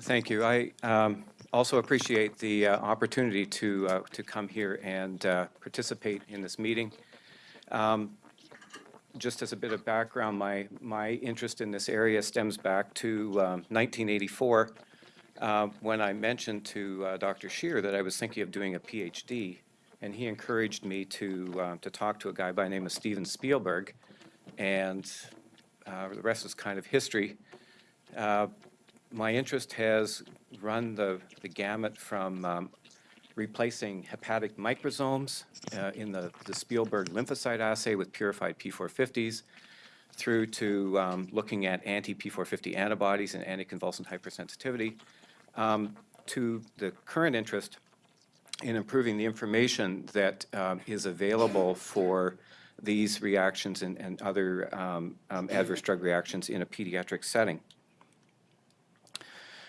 Thank you. I um, also appreciate the uh, opportunity to, uh, to come here and uh, participate in this meeting. Um, Just as a bit of background, my, my interest in this area stems back to um, 1984, uh, when I mentioned to uh, Dr. Shear that I was thinking of doing a PhD, and he encouraged me to, uh, to talk to a guy by the name of Stephen Spielberg, and the rest is kind of history. Uh, my interest has run the, the gamut from um, replacing hepatic microsomes uh, in the, the Spielberg lymphocyte assay with purified P450s through to um, looking at anti-P450 antibodies and anticonvulsant hypersensitivity um, to the current interest in improving the information that um, is available for these reactions and, and other um, um, adverse drug reactions in a pediatric setting.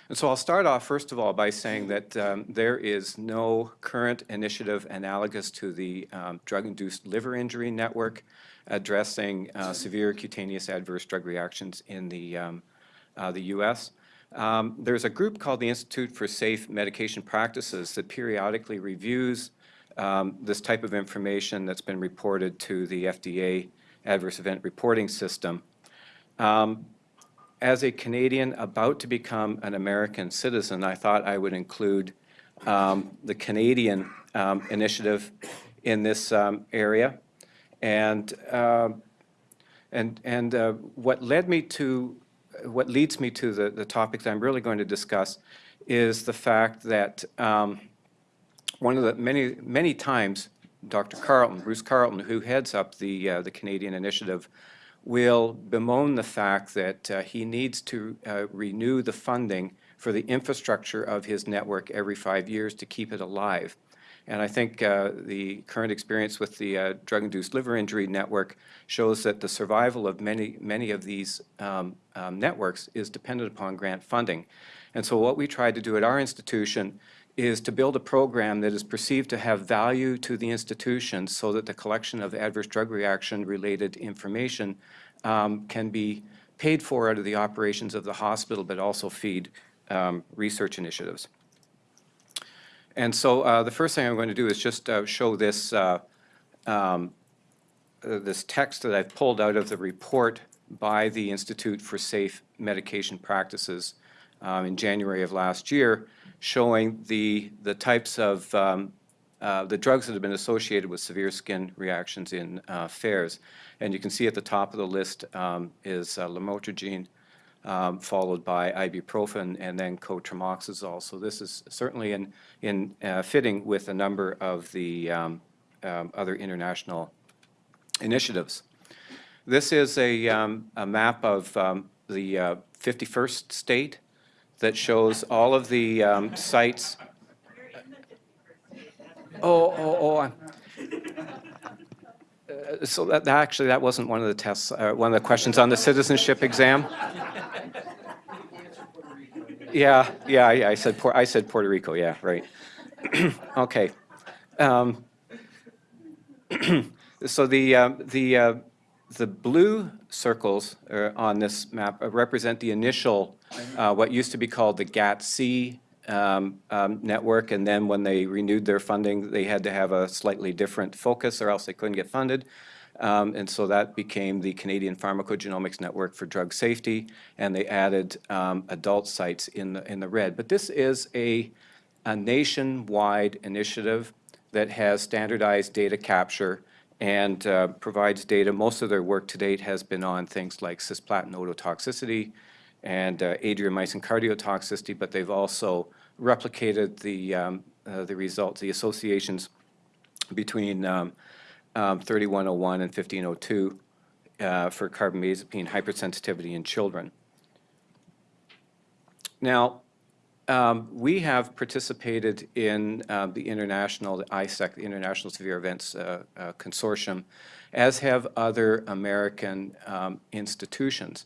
And so I'll start off, first of all, by saying that um, there is no current initiative analogous to the um, drug-induced liver injury network addressing uh, severe cutaneous adverse drug reactions in the, um, uh, the U.S. Um, there's a group called the Institute for Safe Medication Practices that periodically reviews um, this type of information that's been reported to the FDA Adverse Event Reporting System. Um, as a Canadian about to become an American citizen, I thought I would include um, the Canadian um, initiative in this um, area. And, uh, and, and uh, what led me to, what leads me to the, the topic that I'm really going to discuss is the fact that um, one of the many, many times Dr. Carleton, Bruce Carleton, who heads up the, uh, the Canadian initiative, will bemoan the fact that uh, he needs to uh, renew the funding for the infrastructure of his network every five years to keep it alive. And I think uh, the current experience with the uh, drug-induced liver injury network shows that the survival of many, many of these um, um, networks is dependent upon grant funding. And so what we tried to do at our institution is to build a program that is perceived to have value to the institution so that the collection of adverse drug reaction related information um, can be paid for out of the operations of the hospital but also feed um, research initiatives. And so uh, the first thing I'm going to do is just uh, show this, uh, um, uh, this text that I've pulled out of the report by the Institute for Safe Medication Practices um, in January of last year showing the, the types of um, uh, the drugs that have been associated with severe skin reactions in uh. And you can see at the top of the list um, is uh, lamotrigine, um, followed by ibuprofen, and then cotrimoxazole. So this is certainly in, in uh, fitting with a number of the um, um other international initiatives. This is a, um, a map of um, the 51st uh, state that shows all of the um, sites. Oh, oh, oh. Uh, so that, that, actually, that wasn't one of the tests, uh, one of the questions on the citizenship exam. Yeah, yeah, yeah. I said, I said Puerto Rico. Yeah, right. okay. Um, so the uh, the uh, the blue circles on this map represent the initial, uh, what used to be called the GATC um, um, network, and then when they renewed their funding, they had to have a slightly different focus or else they couldn't get funded. Um, and so that became the Canadian Pharmacogenomics Network for Drug Safety, and they added um, adult sites in the, in the red. But this is a, a nationwide initiative that has standardized data capture and uh, provides data. Most of their work to date has been on things like cisplatin ototoxicity and uh, adriamycin cardiotoxicity, but they've also replicated the, um, uh, the results, the associations between um, um, 3101 and 1502 uh, for carbamazepine hypersensitivity in children. Now, um, we have participated in uh, the international, ISEC, the International Severe Events uh, uh, Consortium, as have other American um, institutions.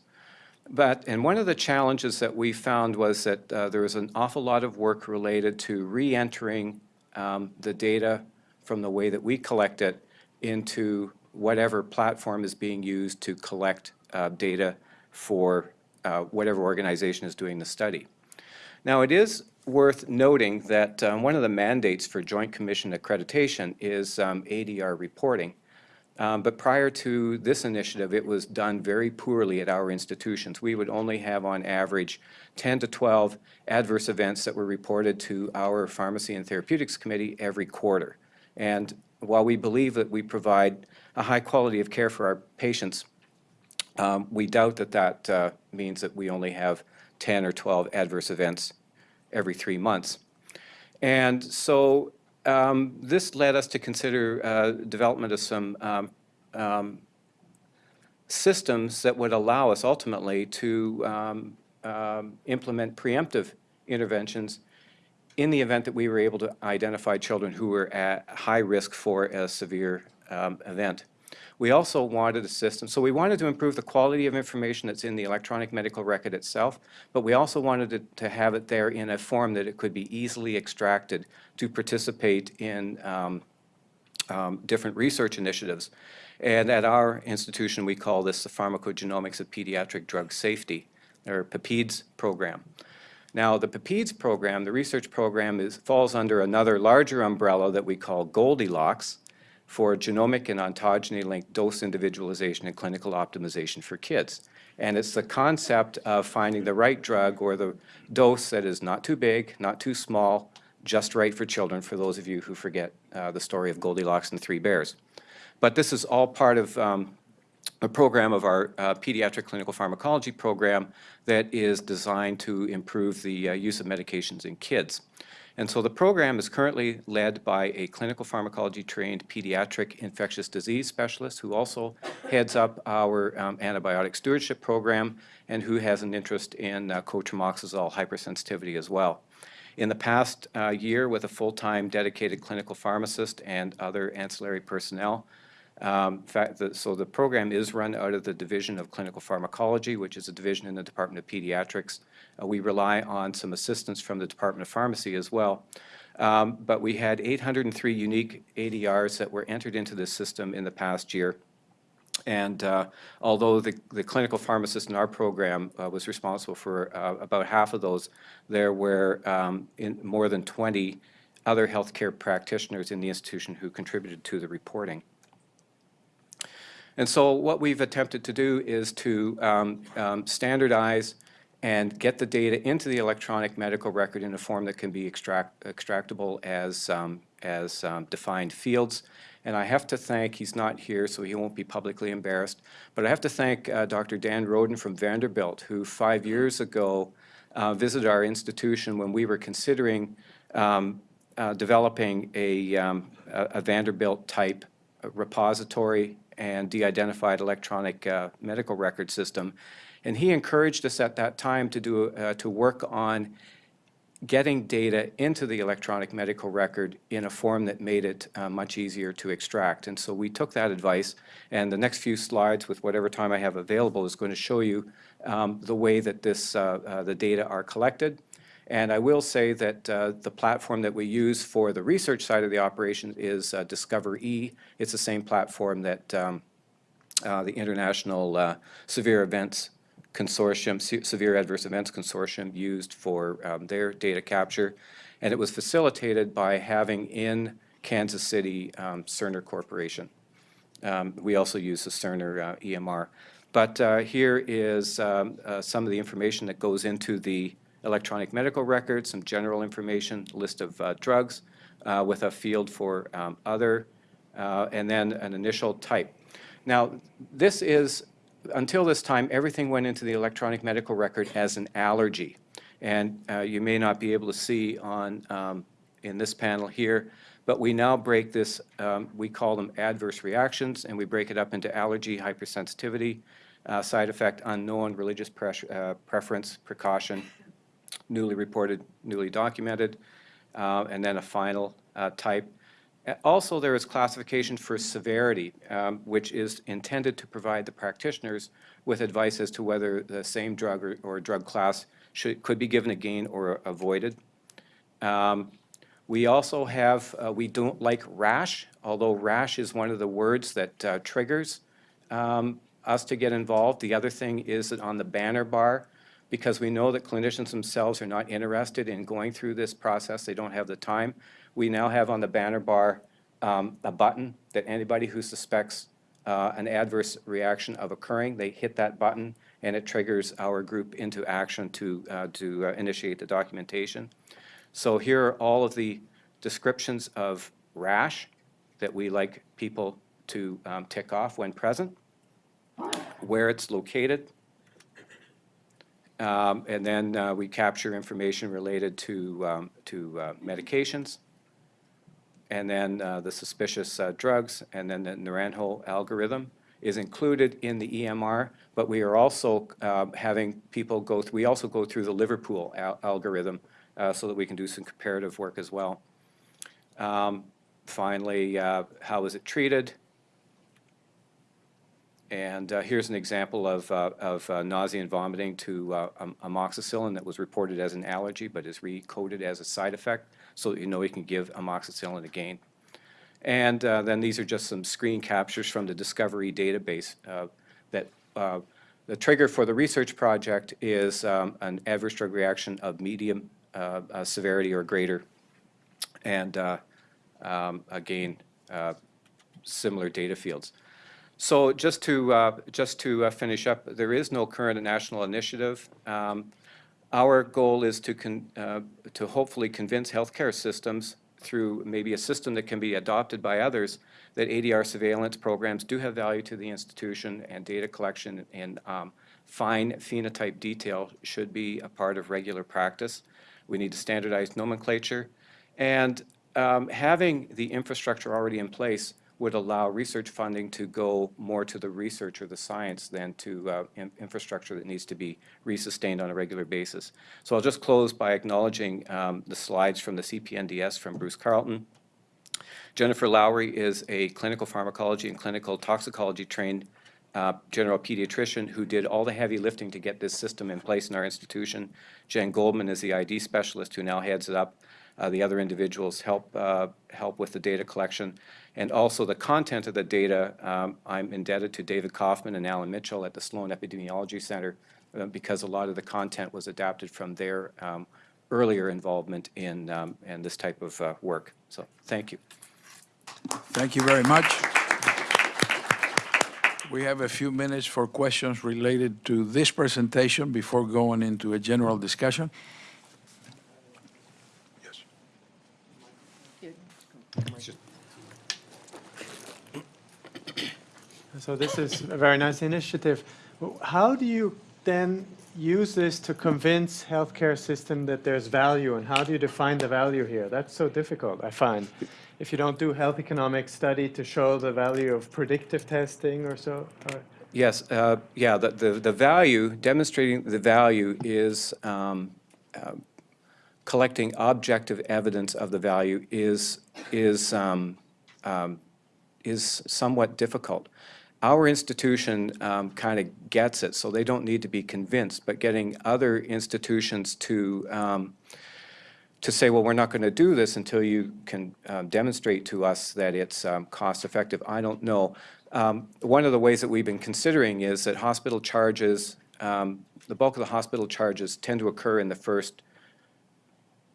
But, and one of the challenges that we found was that uh, there was an awful lot of work related to re-entering um, the data from the way that we collect it into whatever platform is being used to collect uh, data for uh, whatever organization is doing the study. Now, it is worth noting that um, one of the mandates for Joint Commission accreditation is um, ADR reporting. Um, But prior to this initiative, it was done very poorly at our institutions. We would only have on average 10 to 12 adverse events that were reported to our Pharmacy and Therapeutics Committee every quarter. And while we believe that we provide a high quality of care for our patients, um, we doubt that that uh, means that we only have 10 or 12 adverse events every three months. And so um, this led us to consider uh, development of some um, um, systems that would allow us ultimately to um, um, implement preemptive interventions in the event that we were able to identify children who were at high risk for a severe um, event. We also wanted a system, so we wanted to improve the quality of information that's in the electronic medical record itself, but we also wanted to, to have it there in a form that it could be easily extracted to participate in um, um, different research initiatives. And at our institution, we call this the Pharmacogenomics of Pediatric Drug Safety, or PAPEDS program. Now, the PAPEDS program, the research program, is, falls under another larger umbrella that we call Goldilocks, for genomic and ontogeny-linked dose individualization and clinical optimization for kids. And it's the concept of finding the right drug or the dose that is not too big, not too small, just right for children, for those of you who forget uh, the story of Goldilocks and the Three Bears. But this is all part of um, a program of our uh, pediatric clinical pharmacology program that is designed to improve the uh, use of medications in kids. And so the program is currently led by a clinical pharmacology trained pediatric infectious disease specialist who also heads up our um, antibiotic stewardship program and who has an interest in uh, cotrimoxazole hypersensitivity as well. In the past uh, year, with a full-time dedicated clinical pharmacist and other ancillary personnel, um, so the program is run out of the Division of Clinical Pharmacology, which is a division in the Department of Pediatrics. Uh, we rely on some assistance from the Department of Pharmacy as well. Um, but we had 803 unique ADRs that were entered into this system in the past year. And uh, although the, the clinical pharmacist in our program uh, was responsible for uh, about half of those, there were um, more than 20 other healthcare practitioners in the institution who contributed to the reporting. And so what we've attempted to do is to um, um, standardize and get the data into the electronic medical record in a form that can be extract, extractable as, um, as um, defined fields. And I have to thank, he's not here, so he won't be publicly embarrassed, but I have to thank uh, Dr. Dan Roden from Vanderbilt, who five years ago uh, visited our institution when we were considering um, uh, developing a, um, a, a Vanderbilt-type repository and de-identified electronic uh, medical record system. And he encouraged us at that time to, do, uh, to work on getting data into the electronic medical record in a form that made it uh, much easier to extract. And so we took that advice, and the next few slides, with whatever time I have available, is going to show you um, the way that this, uh, uh, the data are collected. And I will say that uh, the platform that we use for the research side of the operation is uh, Discover-E. It's the same platform that um, uh, the International Severe Events Consortium, Se Severe Adverse Events Consortium used for um, their data capture. And it was facilitated by having in Kansas City um, Cerner Corporation. Um, we also use the Cerner uh, EMR. But uh, here is um, some of the information that goes into the electronic medical records, some general information, list of uh, drugs uh, with a field for um, other, uh, and then an initial type. Now, this is, until this time, everything went into the electronic medical record as an allergy. And uh, you may not be able to see on um, in this panel here, but we now break this, um, we call them adverse reactions, and we break it up into allergy, hypersensitivity, uh, side effect unknown, religious uh, preference, precaution, newly reported, newly documented, uh, and then a final uh, type. Also, there is classification for severity, um, which is intended to provide the practitioners with advice as to whether the same drug or, or drug class should, could be given again or avoided. Um, we also have, uh, we don't like rash, although rash is one of the words that uh, triggers um, us to get involved. The other thing is that on the banner bar, because we know that clinicians themselves are not interested in going through this process. They don't have the time. We now have on the banner bar um, a button that anybody who suspects uh, an adverse reaction of occurring, they hit that button and it triggers our group into action to, uh, to uh, initiate the documentation. So here are all of the descriptions of rash that we like people to um, tick off when present, where it's located, um, and then uh, we capture information related to, um, to uh, medications, and then uh, the suspicious uh, drugs, and then the Naranjo algorithm is included in the EMR, but we are also um, having people go, th- we also go through the Liverpool al- algorithm uh, so that we can do some comparative work as well. Um, Finally, uh, how is it treated? And uh, here's an example of, uh, of uh, nausea and vomiting to uh, am- amoxicillin that was reported as an allergy but is recoded as a side effect, so that you know you can give amoxicillin again. And uh, then these are just some screen captures from the Discovery database uh, that uh, the trigger for the research project is um, an adverse drug reaction of medium uh, uh, severity or greater. And uh, um, again, similar data fields. So just to, just to finish up, there is no current national initiative. Um, Our goal is to, con- uh, to hopefully convince healthcare systems through maybe a system that can be adopted by others, that ADR surveillance programs do have value to the institution and data collection and um, fine phenotype detail should be a part of regular practice. We need to standardize nomenclature. And um, having the infrastructure already in place would allow research funding to go more to the research or the science than to uh, in- infrastructure that needs to be resustained on a regular basis. So I'll just close by acknowledging um, the slides from the CPNDS from Bruce Carleton. Jennifer Lowry is a clinical pharmacology and clinical toxicology trained uh, general pediatrician who did all the heavy lifting to get this system in place in our institution. Jen Goldman is the ID specialist who now heads it up. Uh, The other individuals help, uh, help with the data collection. And also the content of the data, um, I'm indebted to David Kaufman and Allen Mitchell at the Slone Epidemiology Center uh, because a lot of the content was adapted from their um, earlier involvement in, um, in this type of uh, work. So, thank you. Thank you very much. We have a few minutes for questions related to this presentation before going into a general discussion. Yes. So this is a very nice initiative. How do you then use this to convince healthcare system that there's value, and how do you define the value here? That's so difficult, I find. If you don't do health economic study to show the value of predictive testing or so, or- Yes, uh, yeah, the, the, the value, demonstrating the value is um, uh, collecting objective evidence of the value is, is, um, um, is somewhat difficult. Our institution kind of gets it, so they don't need to be convinced, but getting other institutions to, um, to say, well, we're not going to do this until you can um, demonstrate to us that it's um, cost-effective, I don't know. Um, One of the ways that we've been considering is that hospital charges, um, the bulk of the hospital charges tend to occur in the first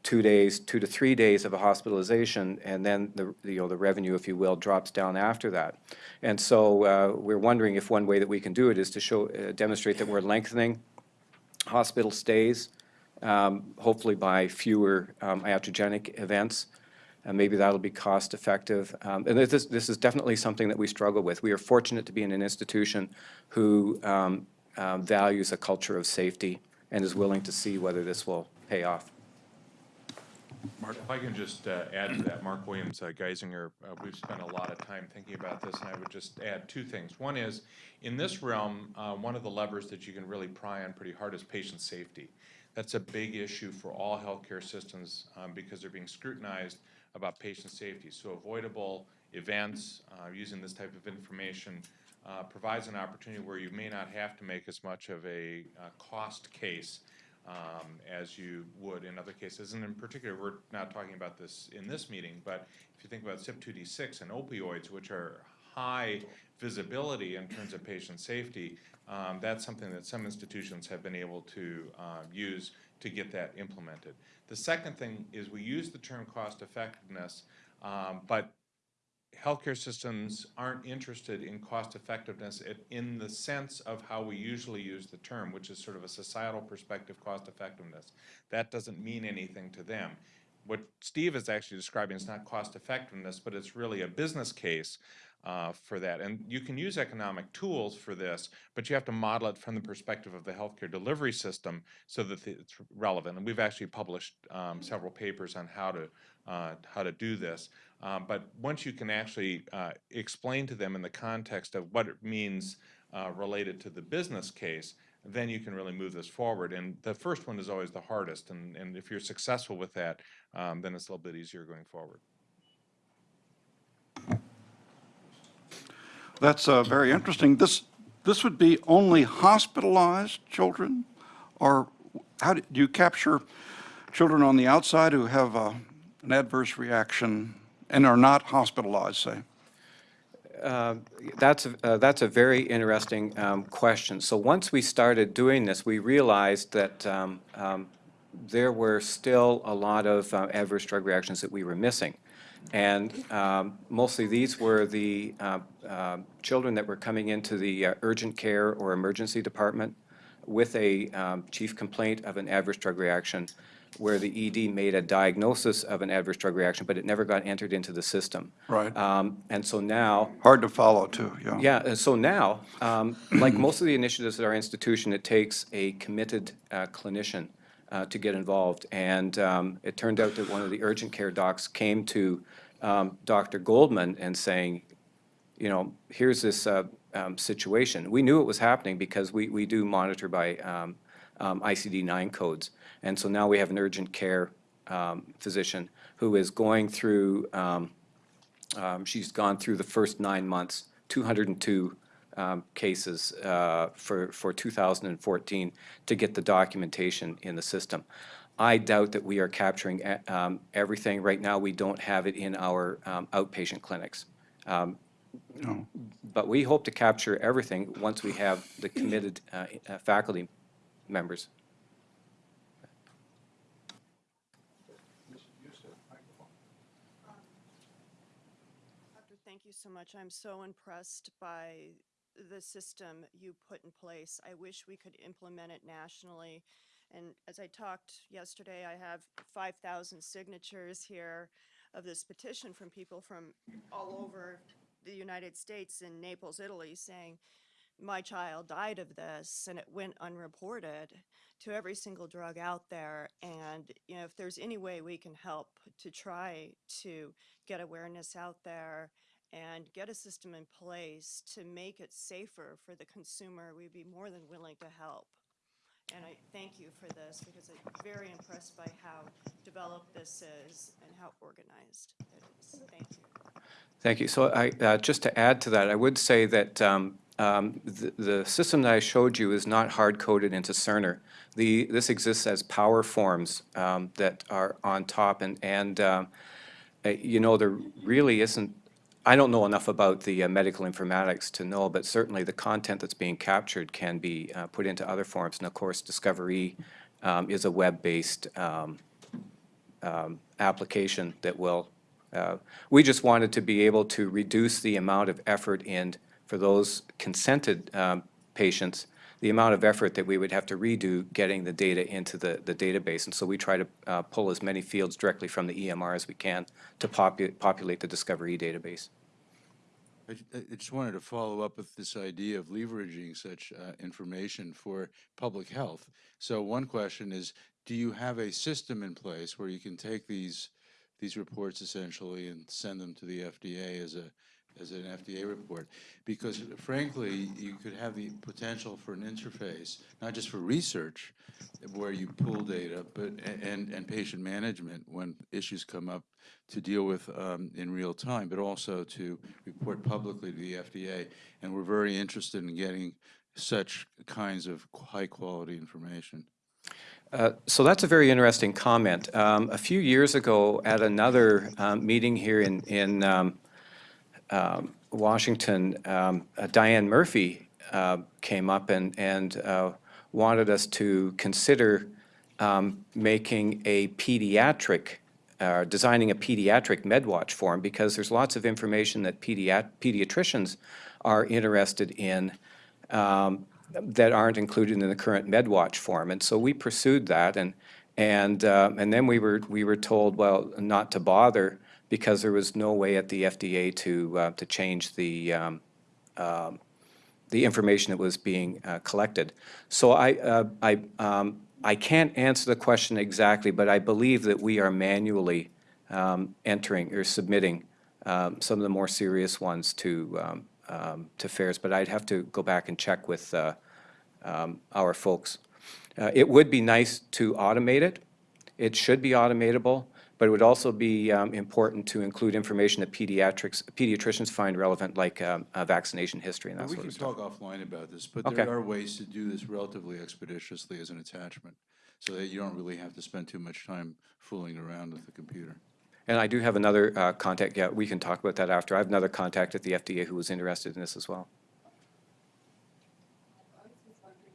two days, two to three days of a hospitalization, and then the, you know, the revenue, if you will, drops down after that. And so uh, we're wondering if one way that we can do it is to show, uh, demonstrate that we're lengthening hospital stays, um, hopefully by fewer um, iatrogenic events. And maybe that'll be cost-effective. Um, And this, this is definitely something that we struggle with. We are fortunate to be in an institution who um, um, values a culture of safety and is willing to see whether this will pay off. Marc, if I can just uh, add to that, Marc Williams, uh, Geisinger, uh, we've spent a lot of time thinking about this, and I would just add two things. One is, in this realm, uh, one of the levers that you can really pry on pretty hard is patient safety. That's a big issue for all healthcare systems um, because they're being scrutinized about patient safety. So avoidable events, uh, using this type of information uh, provides an opportunity where you may not have to make as much of a cost case um, as you would in other cases. And in particular, we're not talking about this in this meeting, but if you think about CYP2D6 and opioids, which are high visibility in terms of patient safety, um, that's something that some institutions have been able to uh, use to get that implemented. The second thing is we use the term cost effectiveness, um, but healthcare systems aren't interested in cost effectiveness in the sense of how we usually use the term, which is sort of a societal perspective cost effectiveness. That doesn't mean anything to them. What Steve is actually describing is not cost effectiveness, but it's really a business case uh, for that. And you can use economic tools for this, but you have to model it from the perspective of the healthcare delivery system so that it's relevant. And we've actually published um, several papers on how to uh, how to do this. Um, but once you can actually uh, explain to them in the context of what it means uh, related to the business case, then you can really move this forward. And the first one is always the hardest. And, and if you're successful with that, um, then it's a little bit easier going forward. That's uh, very interesting. This, this would be only hospitalized children? Or how do do you capture children on the outside who have uh, an adverse reaction and are not hospitalized, say? That's, a- uh, that's a very interesting um, question. So once we started doing this, we realized that um, um, there were still a lot of uh, adverse drug reactions that we were missing. And um, mostly these were the uh, uh, children that were coming into the uh, urgent care or emergency department with a um, chief complaint of an adverse drug reaction where the ED made a diagnosis of an adverse drug reaction, but it never got entered into the system. Right. Um, And so now, Hard to follow, too, yeah. yeah, and so now, um, like most of the initiatives at our institution, it takes a committed uh, clinician uh, to get involved. And um, it turned out that one of the urgent care docs came to um, Dr. Goldman and saying, you know, here's this uh, um, situation. We knew it was happening because we, we do monitor by um, um, ICD-9 codes. And so now we have an urgent care um, physician who is going through, um, um, she's gone through the first nine months, 202 um, cases uh, for, for 2014 to get the documentation in the system. I doubt that we are capturing um, everything. Right now, we don't have it in our um, outpatient clinics. Um, But we hope to capture everything once we have the committed uh, uh, faculty members. Doctor, thank you so much. I'm so impressed by the system you put in place. I wish we could implement it nationally. And as I talked yesterday, I have 5,000 signatures here of this petition from people from all over the United States in Naples, Italy, saying, my child died of this and it went unreported to every single drug out there. And, you know, if there's any way we can help to try to get awareness out there and get a system in place to make it safer for the consumer, we'd be more than willing to help. And I thank you for this because I'm very impressed by how developed this is and how organized it is. Thank you. Thank you. So I, uh, just to add to that, I would say that um, um, the, the system that I showed you is not hard-coded into Cerner. The, this exists as power forms um, that are on top, and, and um, uh, you know, there really isn't, I don't know enough about the uh, medical informatics to know, but certainly the content that's being captured can be uh, put into other forms. And of course, Discovery um, is a web-based um, um, application that will, uh, we just wanted to be able to reduce the amount of effort in, for those consented um, patients, the amount of effort that we would have to redo getting the data into the, the database. And so we try to uh, pull as many fields directly from the EMR as we can to popu- populate the Discovery database. I just wanted to follow up with this idea of leveraging such uh, information for public health. So one question is, do you have a system in place where you can take these, these reports essentially and send them to the FDA as a, as an FDA report? Because frankly, you could have the potential for an interface, not just for research, where you pull data, but, and, and patient management when issues come up to deal with um, in real time, but also to report publicly to the FDA. And we're very interested in getting such kinds of high-quality information. Uh, So that's a very interesting comment. Um, A few years ago, at another um, meeting here in, in, um, um, Washington, um, uh, Dianne Murphy uh, came up and, and uh, wanted us to consider um, making a pediatric, uh, designing a pediatric MedWatch form because there's lots of information that pediat- pediatricians are interested in um, that aren't included in the current MedWatch form. And so we pursued that, and, and, uh, and then we were, we were told, well, not to bother because there was no way at the FDA to, uh, to change the, um, um, the information that was being uh, collected. So I, uh, I, um, I can't answer the question exactly, but I believe that we are manually um, entering or submitting um, some of the more serious ones to, um, to FAERS, but I'd have to go back and check with uh, our folks. Uh, It would be nice to automate it. It should be automatable, but it would also be um, important to include information that pediatrics, pediatricians find relevant, like um, uh, vaccination history and that We sort can of stuff. talk offline about this, but Okay. there are ways to do this relatively expeditiously as an attachment, so that you don't really have to spend too much time fooling around with the computer. And I do have another uh, contact, yeah, we can talk about that after. I have another contact at the FDA who was interested in this as well.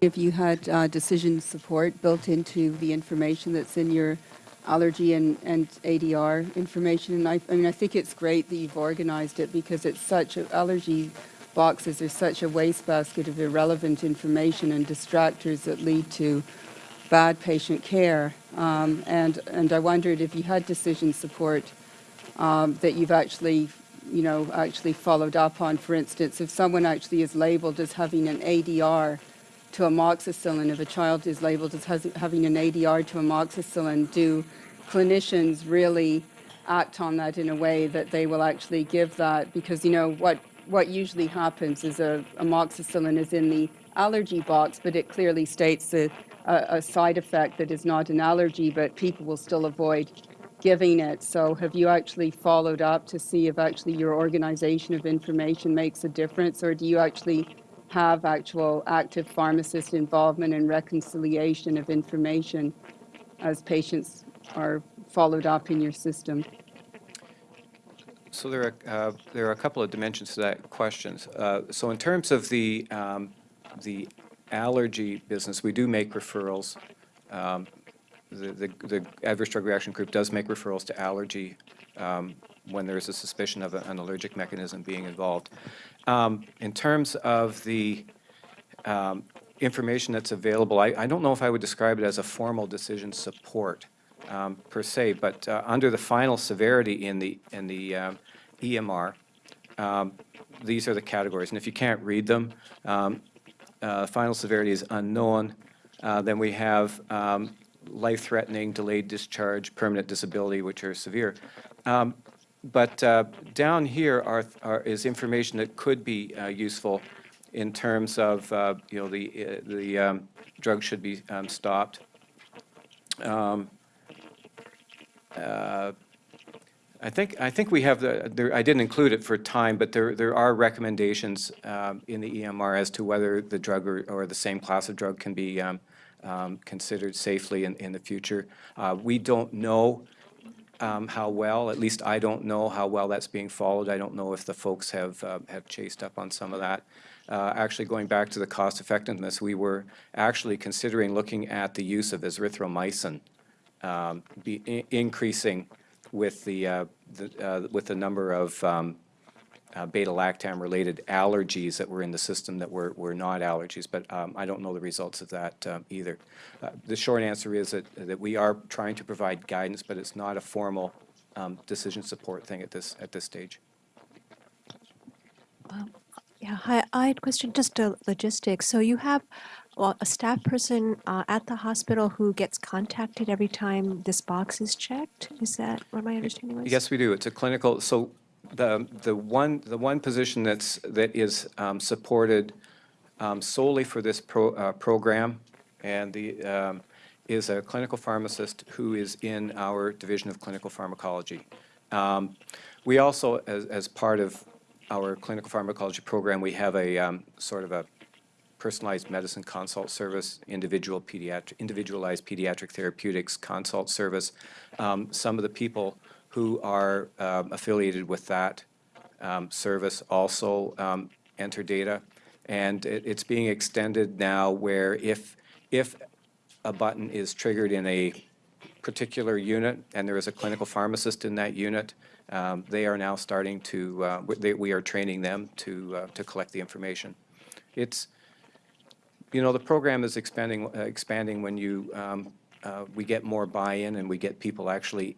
If you had uh, decision support built into the information that's in your allergy and, and ADR information, and I, I mean, I think it's great that you've organized it because it's such, a, allergy boxes are such a wastebasket of irrelevant information and distractors that lead to bad patient care. Um, and, and I wondered if you had decision support um, that you've actually, you know, actually followed up on. For instance, if someone actually is labeled as having an ADR to amoxicillin, if a child is labeled as having an ADR to amoxicillin, do clinicians really act on that in a way that they will actually give that? Because, you know, what, what usually happens is a amoxicillin is in the allergy box, but it clearly states a, a side effect that is not an allergy, but people will still avoid giving it. So have you actually followed up to see if actually your organization of information makes a difference, or do you actually have actual active pharmacist involvement and reconciliation of information as patients are followed up in your system? So there are, uh, there are a couple of dimensions to that question. Uh, So in terms of the, um, the allergy business, we do make referrals. Um, The, the the adverse drug reaction group does make referrals to allergy um, when there is a suspicion of an allergic mechanism being involved. Um, In terms of the um, information that's available, I, I don't know if I would describe it as a formal decision support um, per se, but uh, under the final severity in the, in the um, EMR, um, these are the categories. And if you can't read them, um, uh, final severity is unknown. Uh, Then we have life-threatening, delayed discharge, permanent disability, which are severe. Um, But uh, down here are, are- is information that could be uh, useful in terms of, uh, you know, the, uh, the um, drug should be um, stopped. Um, uh, I think, I think we have the, there, I didn't include it for time, but there, there are recommendations um, in the EMR as to whether the drug or, or the same class of drug can be um, um, considered safely in, in the future. Uh, We don't know um, how well, at least I don't know how well that's being followed. I don't know if the folks have, uh, have chased up on some of that. Uh, Actually, going back to the cost effectiveness, we were actually considering looking at the use of erythromycin um, be increasing with the, uh, the, uh, with the number of um, uh, beta-lactam-related allergies that were in the system that were, were not allergies, but um, I don't know the results of that um, either. Uh, The short answer is that, that we are trying to provide guidance, but it's not a formal um, decision support thing at this, at this stage. Yeah, hi, I had a question, just uh, logistics. So you have, well, a staff person uh, at the hospital who gets contacted every time this box is checked? Is that what my understanding was? Yes, we do. It's a clinical, so the, the one, the one position that's, that is um, supported um, solely for this pro, uh, program, and the, um, is a clinical pharmacist who is in our Division of Clinical Pharmacology. Um, We also, as, as part of our clinical pharmacology program, we have a um, sort of a personalized medicine consult service, individual pediatric, individualized pediatric therapeutics consult service. Um, Some of the people who are um, affiliated with that um, service also um, enter data. And it, it's being extended now where if, if a button is triggered in a particular unit and there is a clinical pharmacist in that unit, um, they are now starting to, uh, we- they, we are training them to, uh, to collect the information. It's, you know, the program is expanding, uh, expanding when you, um, uh, we get more buy-in and we get people actually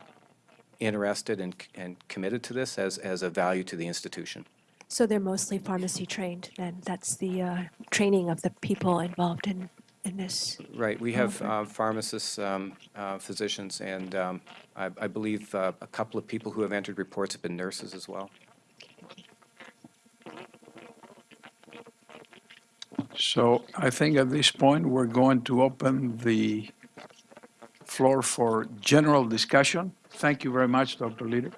interested and, and committed to this as, as a value to the institution. So they're mostly pharmacy trained then? That's the uh, training of the people involved in, in this? Right, we have uh, pharmacists, um, uh, physicians, and um, I, I believe uh, a couple of people who have entered reports have been nurses as well. So I think at this point, we're going to open the floor for general discussion. Thank you very much, Dr. Leeder.